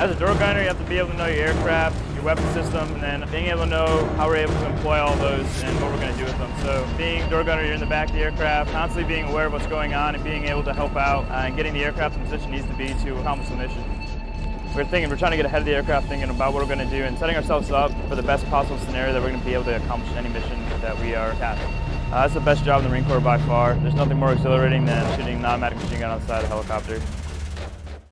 as a door gunner, you have to be able to know your aircraft, your weapon system, and then being able to know how we're able to employ all those and what we're going to do with them. So being door gunner, you're in the back of the aircraft, constantly being aware of what's going on and being able to help out uh, and getting the aircraft in the position it needs to be to accomplish the mission. We're thinking, we're trying to get ahead of the aircraft, thinking about what we're going to do and setting ourselves up for the best possible scenario that we're going to be able to accomplish any mission that we are tasked. Uh, that's the best job in the Marine Corps by far. There's nothing more exhilarating than shooting an automatic machine gun outside of a helicopter.